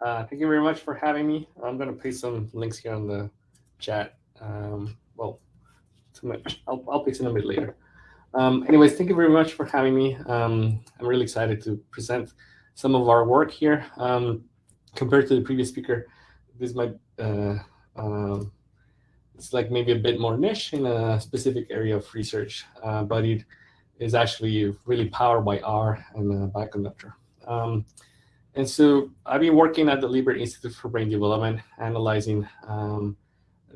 Uh, thank you very much for having me. I'm going to paste some links here on the chat. Um, well, too much. I'll, I'll paste them a bit later. Um, anyways, thank you very much for having me. Um, I'm really excited to present some of our work here. Um, compared to the previous speaker, this might uh, um, it's like maybe a bit more niche in a specific area of research, uh, but it is actually really powered by R and uh, bioconductor. And so I've been working at the Lieber Institute for Brain Development, analyzing um,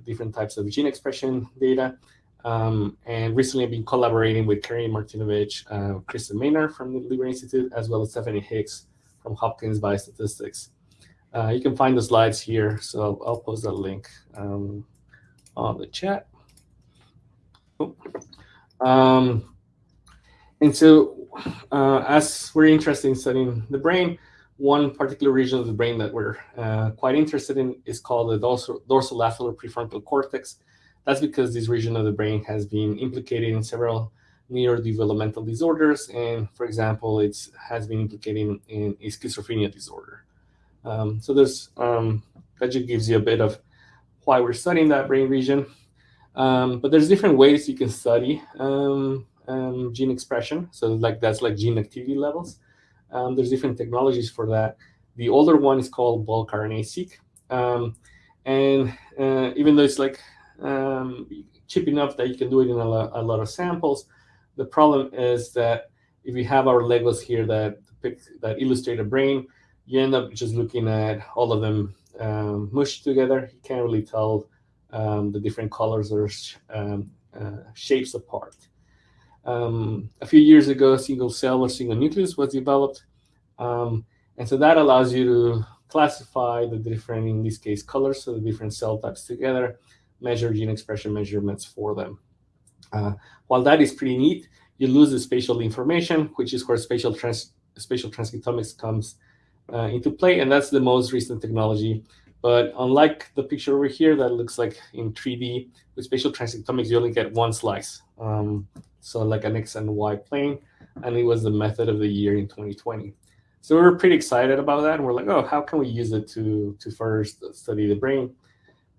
different types of gene expression data. Um, and recently I've been collaborating with Keri Martinowich, uh, Kristen Maynard from the Lieber Institute, as well as Stephanie Hicks from Hopkins Biostatistics. Uh, you can find the slides here, so I'll, post that link um, on the chat. Um, and so uh, as we're interested in studying the brain, one particular region of the brain that we're uh, quite interested in is called the dorsal, dorsolateral prefrontal cortex. That's because this region of the brain has been implicated in several neurodevelopmental disorders, and for example, it has been implicated in, in a schizophrenia disorder. Um, so there's um, that just gives you a bit of why we're studying that brain region. Um, but there's different ways you can study um, um, gene expression. So like that's like gene activity levels. Um, there's different technologies for that. The older one is called bulk RNA-seq. Um, and uh, even though it's like um, cheap enough that you can do it in a lot, a lot, of samples, the problem is that if you have our Legos here that pick, that illustrate a brain, you end up just looking at all of them um, mushed together. You can't really tell um, the different colors or um, uh, shapes apart. Um, a few years ago, single cell or single nucleus was developed. Um, and so that allows you to classify the different, in this case, colors, so the different cell types together, measure gene expression measurements for them. Uh, while that is pretty neat, you lose the spatial information, which is where spatial, trans spatial transcriptomics comes uh, into play, and that's the most recent technology. But unlike the picture over here that looks like in 3D, with spatial transcriptomics, you only get one slice. Um, so like an X and Y plane, and it was the method of the year in 2020. So we were pretty excited about that, and we're like, oh, how can we use it to to first study the brain?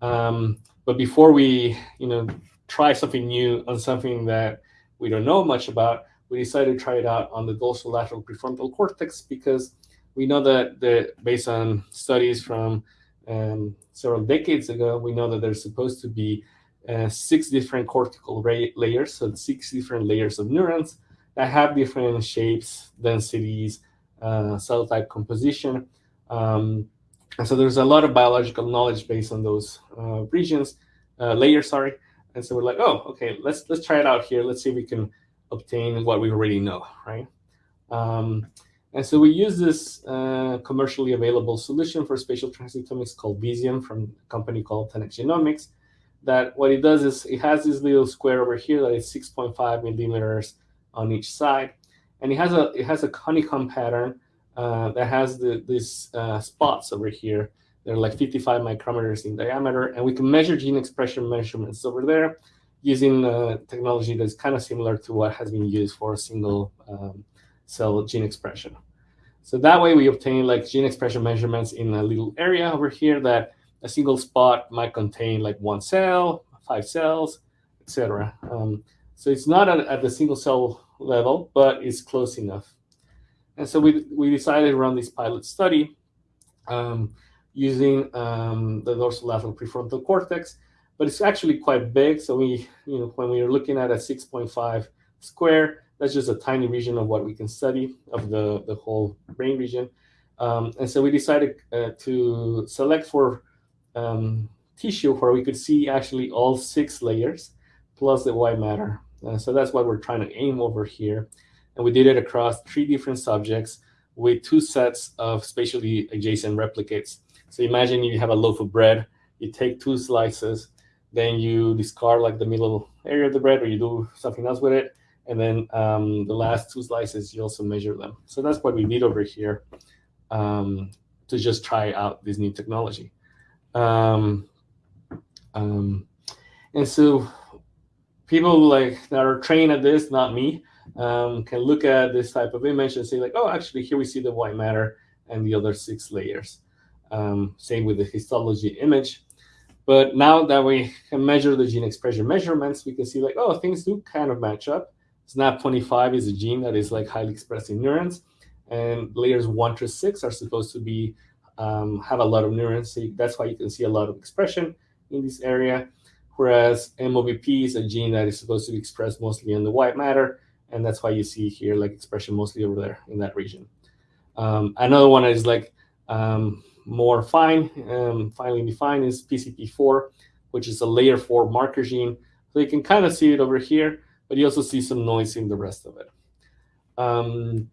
Um, but before we, you know, try something new on something that we don't know much about, we decided to try it out on the dorsolateral prefrontal cortex because we know that the, based on studies from um, several decades ago, we know that there's supposed to be uh, six different cortical layers, so six different layers of neurons that have different shapes, densities, uh, cell type composition. Um, and so there's a lot of biological knowledge based on those uh, regions, uh, layers, sorry. And so we're like, oh, okay, let's let's try it out here. Let's see if we can obtain what we already know, right? Um, and so we use this uh, commercially available solution for spatial transcriptomics called Visium from a company called 10x Genomics that what it does is it has this little square over here that is 6.5 millimeters on each side. And it has a it has a honeycomb pattern uh, that has the, these uh, spots over here. They're like 55 micrometers in diameter, and we can measure gene expression measurements over there using technology that's kind of similar to what has been used for a single um, cell gene expression. So that way we obtain like gene expression measurements in a little area over here that a single spot might contain like one cell, five cells, etc. Um, so it's not at, at, the single cell level, but it's close enough. And so we, we decided to run this pilot study um, using um, the dorsolateral prefrontal cortex, but it's actually quite big. So we, you know, when we are looking at a 6.5 square, that's just a tiny region of what we can study of the, the whole brain region. Um, and so we decided uh, to select for um, tissue where we could see actually all six layers plus the white matter. Uh, so that's what we're trying to aim over here. And we did it across three different subjects with two sets of spatially adjacent replicates. So imagine you have a loaf of bread, you take two slices, then you discard like the middle area of the bread or you do something else with it. And then um, the last two slices, you also measure them. So that's what we did over here um, to just try out this new technology. Um, um, and so people like that are trained at this, not me, um, can look at this type of image and say like, oh, actually here we see the white matter and the other six layers. Um, same with the histology image. But now that we can measure the gene expression measurements, we can see like, oh, things do kind of match up. SNAP25 is a gene that is like highly expressed in neurons, and layers one to six are supposed to be um, have a lot of neurons. So that's why you can see a lot of expression in this area. Whereas MOBP is a gene that is supposed to be expressed mostly in the white matter, and that's why you see here like expression mostly over there in that region. Um, another one is like um, more fine, um, finely defined is PCP4, which is a layer four marker gene. So you can kind of see it over here, but you also see some noise in the rest of it. Um,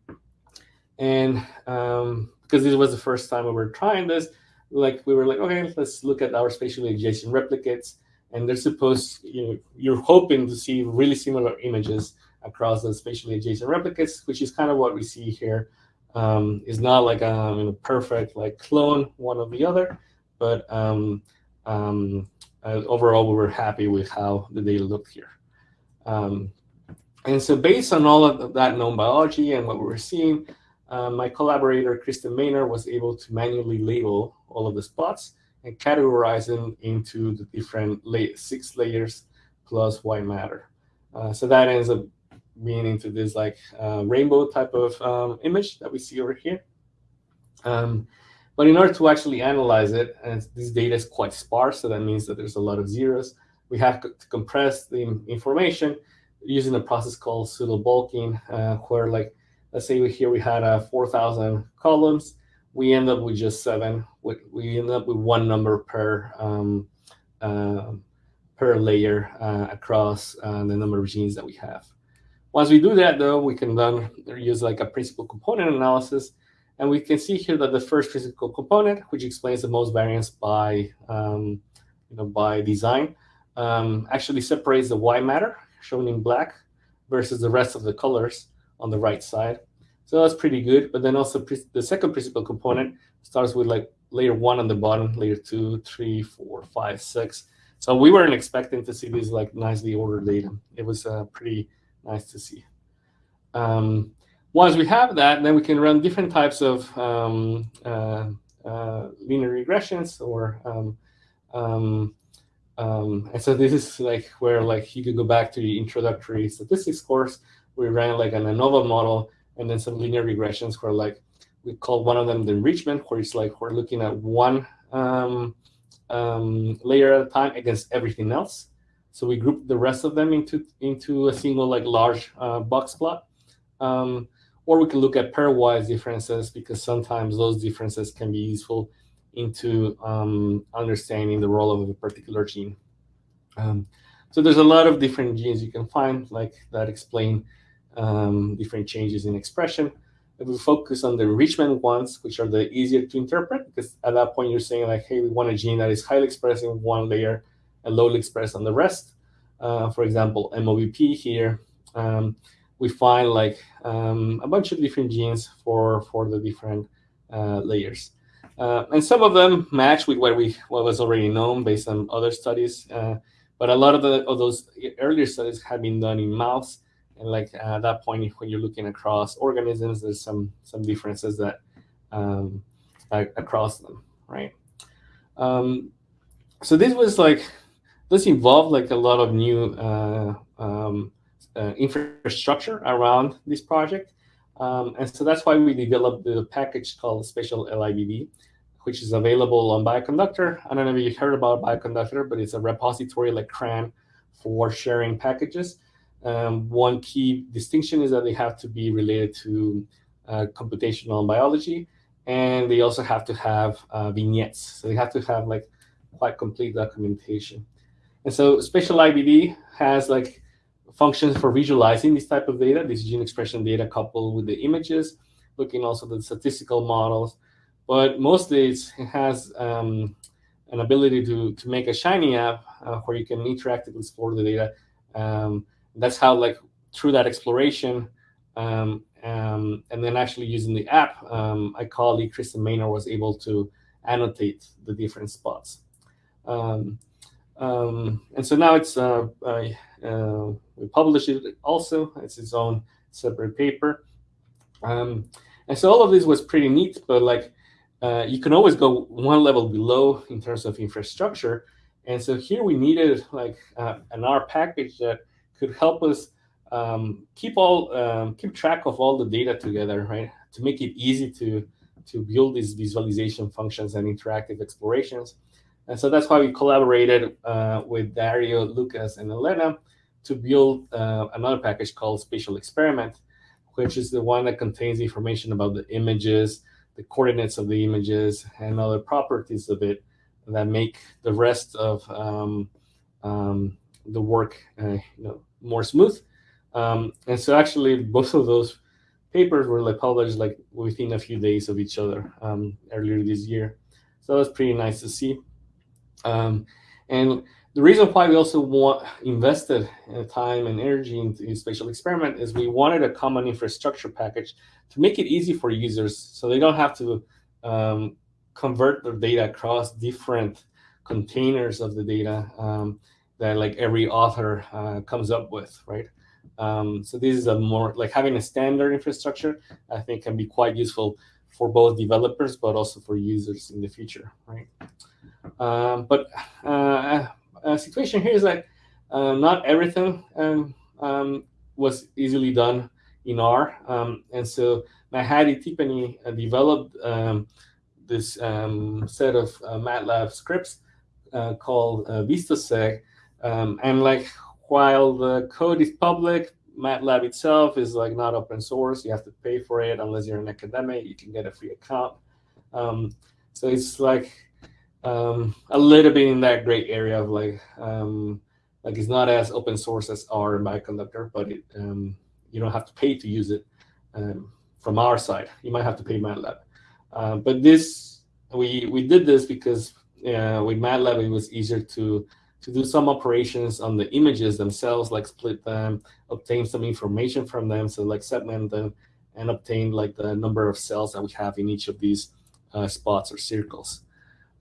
and um, because this was the first time we were trying this, like we were like, okay, let's look at our spatially adjacent replicates. And they're supposed, you know, you're hoping to see really similar images across the spatially adjacent replicates, which is kind of what we see here um, is not like a, um, a, perfect like clone one of the other, but um, um, uh, overall we were happy with how the data looked here. Um, and so based on all of that known biology and what we were seeing, uh, my collaborator, Kristen Maynard, was able to manually label all of the spots and categorize them into the different la six layers plus white matter. Uh, so that ends up being into this like uh, rainbow type of um, image that we see over here. Um, but in order to actually analyze it, and this data is quite sparse, so that means that there's a lot of zeros, we have to compress the information using a process called pseudo bulking, uh, where like, let's say we, here we had uh, 4,000 columns, we end up with just seven. We, we end up with one number per um, uh, per layer uh, across uh, the number of genes that we have. Once we do that, though, we can then use like a principal component analysis. And we can see here that the first principal component, which explains the most variance by, um, you know, by design, um, actually separates the white matter, shown in black, versus the rest of the colors on the right side. So that's pretty good. But then also the second principal component starts with like layer one on the bottom, layer two, three, four, five, six. So we weren't expecting to see these like nicely ordered data. It was uh, pretty nice to see. Um, once we have that, then we can run different types of um, uh, uh, linear regressions or um, um, and so this is like where like you can go back to the introductory statistics course. We ran like an ANOVA model and then some linear regressions where like we call one of them the enrichment, where it's like we're looking at one um, um, layer at a time against everything else. So we group the rest of them into, into a single like large uh, box plot. Um, or we can look at pairwise differences because sometimes those differences can be useful into um, understanding the role of a particular gene. Um, so there's a lot of different genes you can find like that explain um, different changes in expression. If we focus on the enrichment ones, which are the easier to interpret, because at that point you're saying like, hey, we want a gene that is highly expressed in one layer and lowly expressed on the rest. Uh, for example, MOBP here, um, we find like um, a bunch of different genes for, for the different uh, layers. Uh, and some of them match with what we what was already known based on other studies. Uh, but a lot of, the, of those earlier studies have been done in mouse. And like at that point, when you're looking across organisms, there's some some differences that um, across them, right? Um, so this was like this involved like a lot of new uh, um, uh, infrastructure around this project. Um, and so that's why we developed the package called spatialLIBD, which is available on Bioconductor. I don't know if you heard about Bioconductor, but it's a repository like CRAN for sharing packages. Um, one key distinction is that they have to be related to uh, computational biology, and they also have to have uh, vignettes. So they have to have like quite complete documentation. And so spatialLIBD has like functions for visualizing this type of data, this gene expression data coupled with the images, looking also at the statistical models. But mostly it has um, an ability to, to make a Shiny app uh, where you can interactively explore the data. Um, that's how like through that exploration um, um and then actually using the app, um, my colleague Kristen Maynard was able to annotate the different spots. Um, and so now it's uh, uh, we publish it also. It's its own separate paper. And so all of this was pretty neat, but like uh, you can always go one level below in terms of infrastructure. And so here we needed like uh, an R package that could help us um, keep all um, keep track of all the data together, right? To make it easy to to build these visualization functions and interactive explorations. And so that's why we collaborated uh, with Dario, Lukas, and Elena to build uh, another package called SpatialExperiment, which is the one that contains information about the images, the coordinates of the images, and other properties of it that make the rest of um, um, the work uh, you know, more smooth. Um, and so actually both of those papers were like published like within a few days of each other um, earlier this year. So that was pretty nice to see. Um, and the reason why we also want invested time and energy into SpatialExperiment is we wanted a common infrastructure package to make it easy for users so they don't have to um, convert their data across different containers of the data um, that like every author uh, comes up with, right? Um, so this is a more like having a standard infrastructure, I think can be quite useful for both developers, but also for users in the future, right? Um, but uh, situation here is like uh, not everything um, um, was easily done in R. Um, and so Madhavi Tippani uh, developed um, this set of uh, MATLAB scripts uh, called uh, VistoSeg. Um, and like while the code is public, MATLAB itself is like not open source. You have to pay for it unless you're an academic. You can get a free account. Um, so it's like um, a little bit in that gray area of like um, like it's not as open source as R and Bioconductor, but it, um, you don't have to pay to use it um, from our side. You might have to pay MATLAB. Uh, but this we we did this because uh, with MATLAB it was easier to to do some operations on the images themselves, like split them, obtain some information from them, so like segment them, and obtain like the number of cells that we have in each of these uh, spots or circles.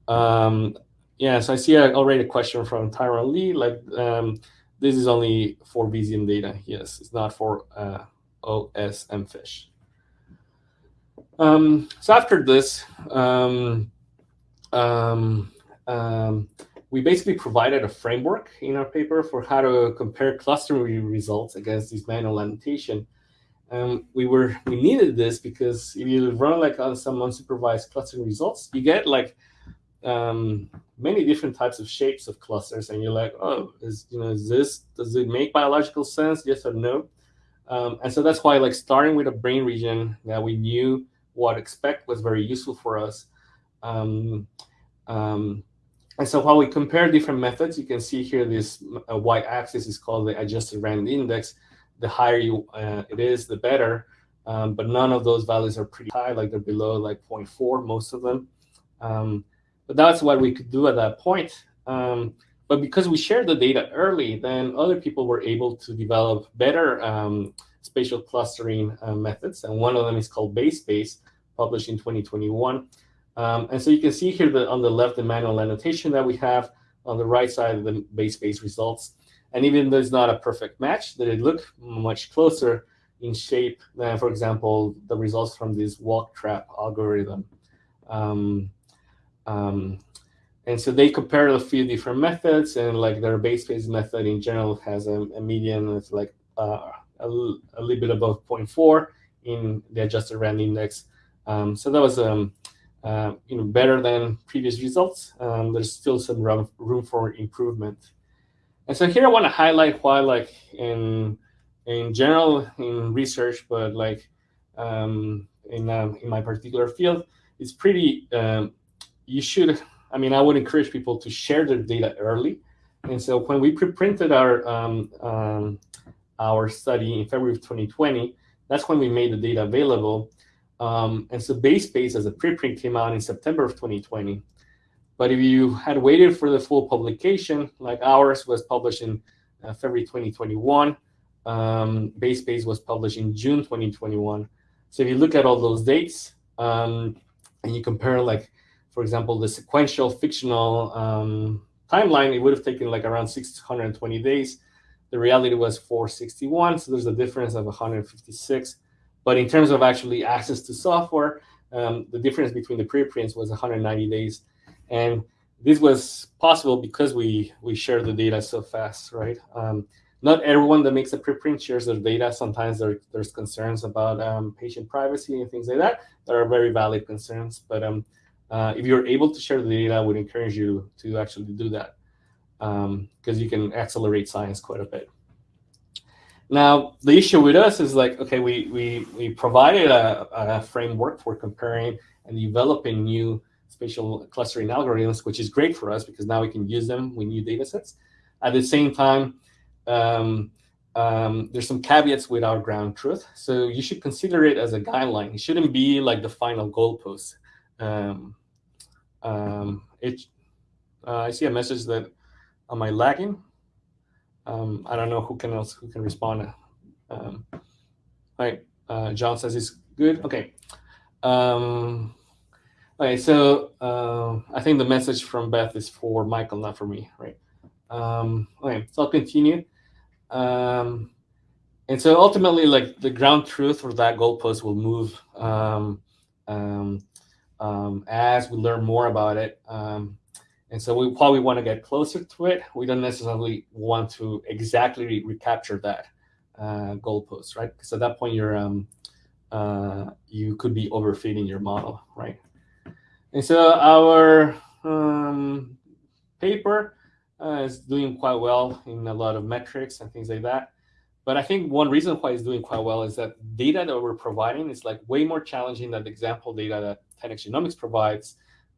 Um, yeah, so I see already a question from Tyron Lee, like um, this is only for Visium data. Yes, it's not for uh, OSMFISH. Um, so after this, um, um, um, we basically provided a framework in our paper for how to compare clustering results against these manual annotation. Um, we were we needed this because if you run like on some unsupervised clustering results, you get like um, many different types of shapes of clusters, and you're like, oh, is you know, is this does it make biological sense? Yes or no? Um, and so that's why like starting with a brain region that we knew what expect was very useful for us. Um, um, and so while we compare different methods, you can see here this uh, y-axis is called the adjusted rand index. The higher you uh, it is, the better. Um, but none of those values are pretty high, like they're below like 0.4, most of them. But that's what we could do at that point. Um, but because we shared the data early, then other people were able to develop better um, spatial clustering uh, methods. And one of them is called BayesSpace, published in 2021. Um, and so you can see here that on the left, the manual annotation that we have on the right side, of the BayesSpace results. And even though it's not a perfect match, it look much closer in shape than, for example, the results from this walk trap algorithm. Um, um, and so they compared a few different methods, and like their BayesSpace method in general has a, a median of like uh, a, a, little bit above 0.4 in the adjusted rand index. Um, so that was um, uh, you know better than previous results. Um, there's still some room, room for improvement. And so here I want to highlight why, like in in general in research, but like um, in uh, in my particular field, it's pretty um, you should, I mean, I would encourage people to share their data early. And so when we pre-printed our, um, um, our study in February of 2020, that's when we made the data available. Um, and so BayesSpace as a preprint came out in September of 2020. But if you had waited for the full publication, like ours was published in uh, February 2021, um, BayesSpace was published in June 2021. So if you look at all those dates um, and you compare like for example, the sequential fictional um, timeline, it would have taken like around 620 days. The reality was 461, so there's a difference of 156. But in terms of actually access to software, um, the difference between the preprints was 190 days. And this was possible because we, we share the data so fast, right? Um, not everyone that makes a preprint shares their data. Sometimes there, there's concerns about um, patient privacy and things like that. There are very valid concerns. But um, uh, if you're able to share the data, I would encourage you to actually do that because um, you can accelerate science quite a bit. Now, the issue with us is like, okay, we, we, we provided a, a framework for comparing and developing new spatial clustering algorithms, which is great for us because now we can use them with new data sets. At the same time, um, um, there's some caveats with our ground truth. So you should consider it as a guideline. It shouldn't be like the final goalpost. Um, um, it, uh, I see a message that, am I lagging? Um, I don't know who can else who can respond. Um, all right, uh, John says it's good. Okay. Um, okay, so uh, I think the message from Beth is for Michael, not for me, right? Um, okay, so I'll continue. Um, and so ultimately, like the ground truth or that goalpost will move um, um, um, as we learn more about it. Um, and so we probably want to get closer to it. We don't necessarily want to exactly recapture that uh, goalpost, right? Because at that point, you're um, uh, you could be overfitting your model, right? And so our um, paper uh, is doing quite well in a lot of metrics and things like that. But I think one reason why it's doing quite well is that data that we're providing is like way more challenging than the example data that 10x Genomics provides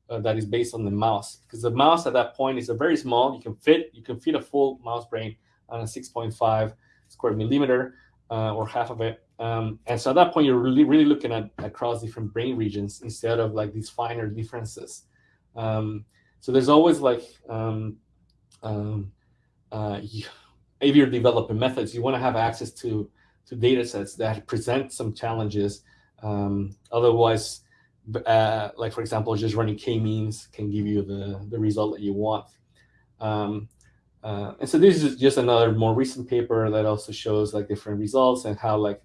uh, that is based on the mouse. Because the mouse at that point is a very small, you can fit, you can fit a full mouse brain on a 6.5 square millimeter uh, or half of it. Um, and so at that point, you're really, really looking at across different brain regions instead of like these finer differences. Um, so there's always like um, um, uh, if you're developing methods, you want to have access to to data sets that present some challenges. Um, otherwise, uh, like for example, just running k-means can give you the, the result that you want. Um, uh, and so this is just another more recent paper that also shows like different results and how like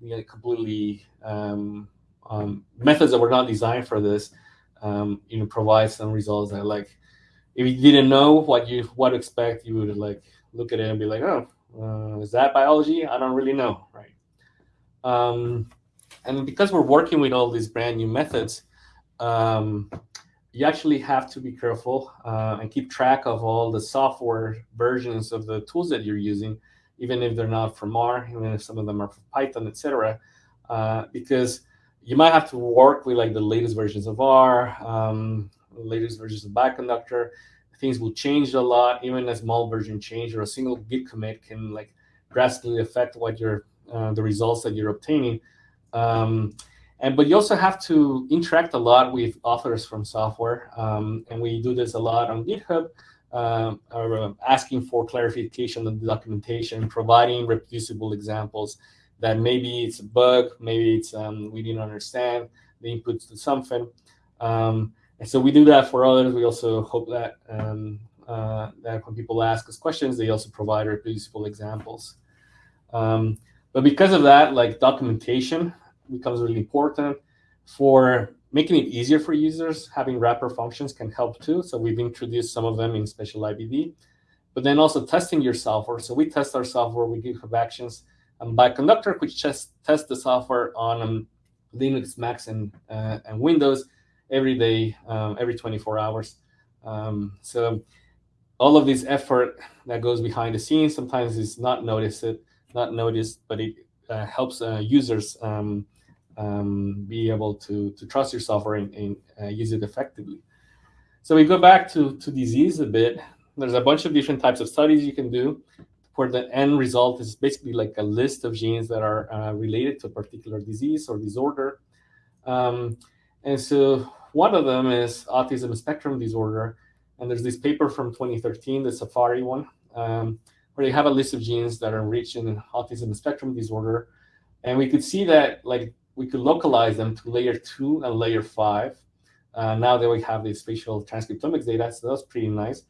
you know, completely um, um, methods that were not designed for this, um, you know, provide some results that like if you didn't know what you what to expect, you would like look at it and be like, oh, uh, is that biology? I don't really know, right? Um, and because we're working with all these brand new methods, um, you actually have to be careful uh, and keep track of all the software versions of the tools that you're using, even if they're not from R, even if some of them are from Python, etc. Uh, because you might have to work with like the latest versions of R, um, latest versions of Bioconductor, things will change a lot. Even a small version change or a single git commit can like drastically affect what your uh, the results that you're obtaining. Um, and but you also have to interact a lot with authors from software, um, and we do this a lot on GitHub. Um, uh, asking for clarification of the documentation, providing reproducible examples that maybe it's a bug, maybe it's um, we didn't understand the inputs to something. Um, and so we do that for others. We also hope that um, uh, that when people ask us questions, they also provide reproducible examples. Um, but because of that, like documentation becomes really important for making it easier for users. Having wrapper functions can help too. So we've introduced some of them in spatialLIBD. But then also testing your software. So we test our software with GitHub Actions um, Bioconductor, which just tests the software on um, Linux, Macs, and, uh, and Windows every day, um, every 24 hours. Um, so all of this effort that goes behind the scenes sometimes is not noticed, not noticed, but it uh, helps uh, users um, um, be able to, to trust your software and, and uh, use it effectively. So we go back to, to disease a bit. There's a bunch of different types of studies you can do where the end result is basically like a list of genes that are uh, related to a particular disease or disorder. Um, and so one of them is autism spectrum disorder. And there's this paper from 2013, the SFARI one, um, where they have a list of genes that are enriched in autism spectrum disorder. And we could see that like we could localize them to layer two and layer five. Uh, now that we have the spatial transcriptomics data, so that's pretty nice.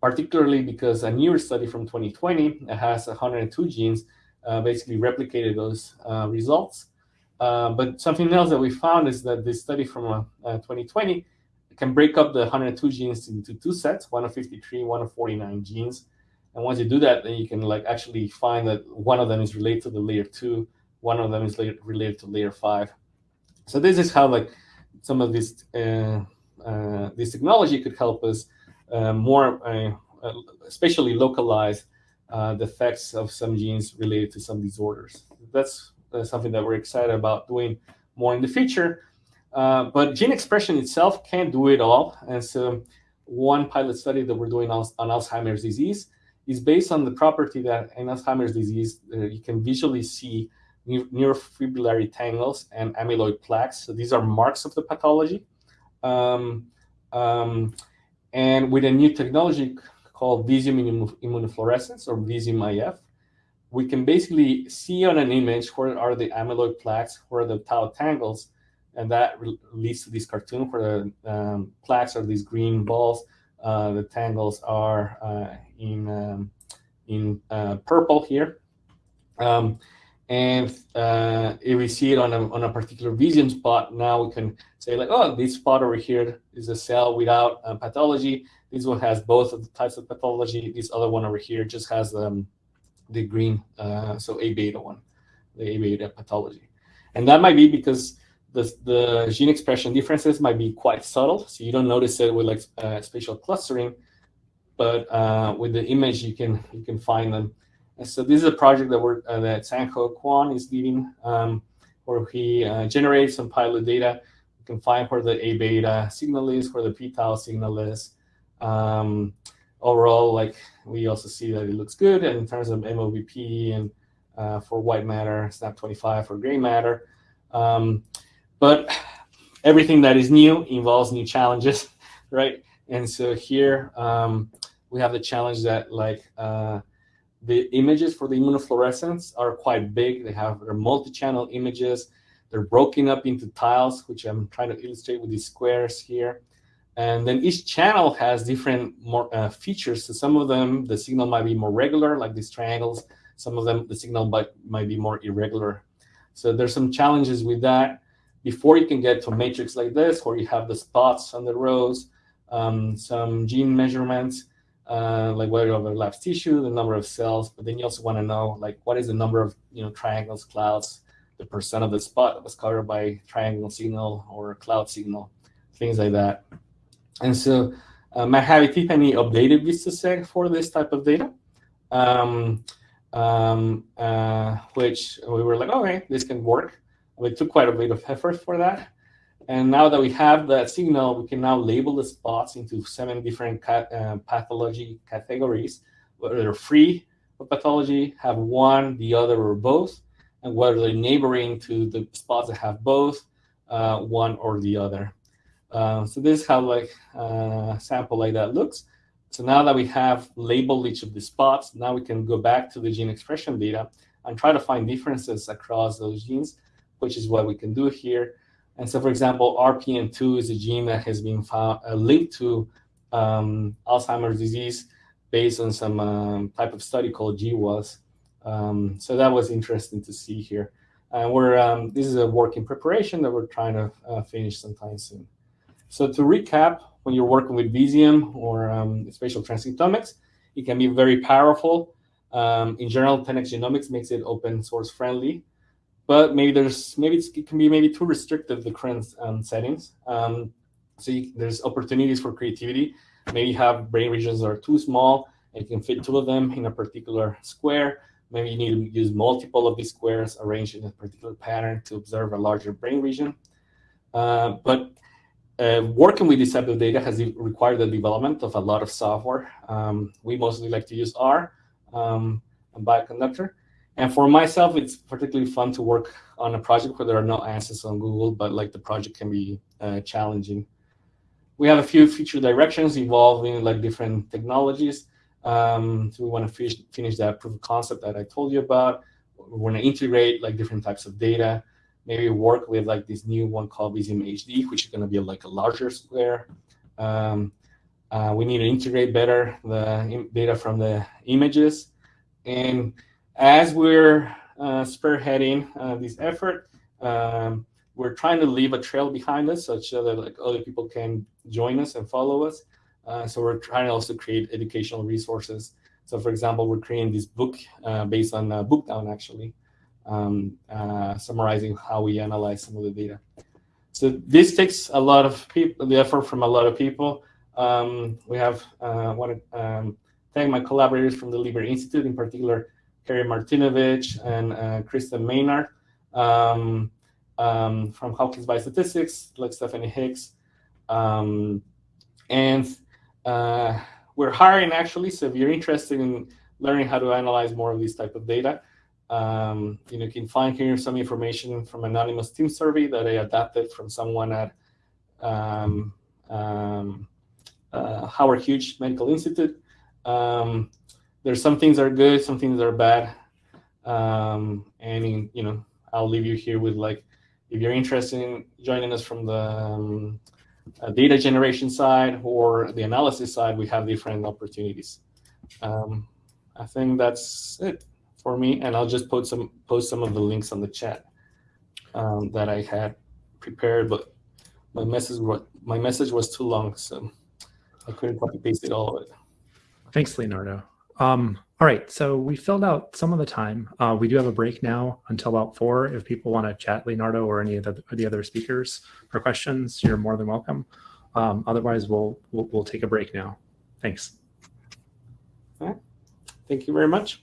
Particularly because a newer study from 2020 that has 102 genes uh, basically replicated those uh, results. Uh, but something else that we found is that this study from uh, 2020 can break up the 102 genes into two sets, one of 53, one of 49 genes. And once you do that, then you can like actually find that one of them is related to the layer two, one of them is related to layer five. So this is how like some of this uh, uh, this technology could help us uh, more, uh, uh, especially localize uh, the effects of some genes related to some disorders. That's something that we're excited about doing more in the future. but gene expression itself can't do it all. And so one pilot study that we're doing on, on Alzheimer's disease is based on the property that in Alzheimer's disease, uh, you can visually see neurofibrillary tangles and amyloid plaques. So these are marks of the pathology. Um, um, and with a new technology called Visium immunofluorescence or Visium IF, we can basically see on an image where are the amyloid plaques, where are the tau tangles, and that leads to this cartoon where the um, plaques are these green balls, uh, the tangles are uh, in um, in uh, purple here. Um, and uh, if we see it on a, on a particular Visium spot, now we can say like, oh, this spot over here is a cell without pathology. This one has both of the types of pathology. This other one over here just has um, the green, uh, so A beta one, the A beta pathology. And that might be because the, the gene expression differences might be quite subtle, so you don't notice it with like uh, spatial clustering, but uh, with the image you can you can find them. And so this is a project that we're uh, that Sang-Ho Kwon is leading, um, where he uh, generates some pilot data. You can find where the A beta signal is, where the p tau signal is. Um, overall, like we also see that it looks good in terms of MOBP and uh, for white matter, SNAP25 for gray matter. Um, but everything that is new involves new challenges, right? And so here um, we have the challenge that like uh, the images for the immunofluorescence are quite big. They have their multi-channel images. They're broken up into tiles, which I'm trying to illustrate with these squares here. And then each channel has different more uh, features. So some of them, the signal might be more regular, like these triangles. Some of them, the signal might, might be more irregular. So there's some challenges with that before you can get to a matrix like this, where you have the spots on the rows, um, some gene measurements, uh, like whether it overlaps tissue, the number of cells, but then you also want to know like what is the number of you know triangles, clouds, the percent of the spot that was covered by triangle signal or cloud signal, things like that. And so um, I have a Tiffany updated VistoSeg for this type of data, um, um, uh, which we were like, okay, this can work. We took quite a bit of effort for that. And now that we have that signal, we can now label the spots into seven different uh, pathology categories, whether they're free of pathology, have one, the other, or both, and whether they're neighboring to the spots that have both, uh, one or the other. Uh, so this is how like uh, sample like that looks. So now that we have labeled each of the spots, now we can go back to the gene expression data and try to find differences across those genes which is what we can do here. And so, for example, RPN2 is a gene that has been found, uh, linked to um, Alzheimer's disease based on some um, type of study called GWAS. Um, so that was interesting to see here. And we're um, this is a work in preparation that we're trying to uh, finish sometime soon. So to recap, when you're working with Visium or um, spatial transcriptomics, it can be very powerful. Um, in general, 10x Genomics makes it open source friendly but maybe there's maybe it can be maybe too restrictive the current um, settings. Um, so you, there's opportunities for creativity. Maybe you have brain regions that are too small and you can fit two of them in a particular square. Maybe you need to use multiple of these squares arranged in a particular pattern to observe a larger brain region. Uh, but uh, working with this type of data has required the development of a lot of software. Um, we mostly like to use R um, and Bioconductor. And for myself, it's particularly fun to work on a project where there are no answers on Google, but like the project can be uh, challenging. We have a few future directions involving like different technologies. Um, so we want to finish, finish that proof of concept that I told you about. We want to integrate like different types of data. Maybe work with like this new one called Visium HD, which is going to be like a larger square. Um, uh, we need to integrate better the data from the images. And as we're uh, spearheading uh, this effort, Um, we're trying to leave a trail behind us such that like other people can join us and follow us. Uh, so we're trying to also create educational resources. So for example, we're creating this book uh, based on uh, Bookdown actually, um, uh, summarizing how we analyze some of the data. So this takes a lot of people, the effort from a lot of people. Um, we have uh, want to um, thank my collaborators from the Lieber Institute, in particular, Keri Martinowich and uh, Kristen Maynard um, um, from Hopkins Biostatistics, like Stephanie Hicks. Um, and uh, we're hiring actually, so if you're interested in learning how to analyze more of these type of data, um, you know, you can find here some information from anonymous team survey that I adapted from someone at um, um, uh, Howard Hughes Medical Institute. Um, there's some things that are good, some things that are bad. Um, and, in, you know, I'll leave you here with like, if you're interested in joining us from the um, uh, data generation side or the analysis side, we have different opportunities. I think that's it for me, and I'll just post some post some of the links on the chat um, that I had prepared, but my message was my message was too long, so I couldn't copy paste it all of it. Thanks, Leonardo. Um, all right, so we filled out some of the time. Uh, we do have a break now until about four. If people want to chat Leonardo or any of the, the other speakers for questions, you're more than welcome. Um, otherwise, we'll, we'll we'll take a break now. Thanks. All right. Thank you very much.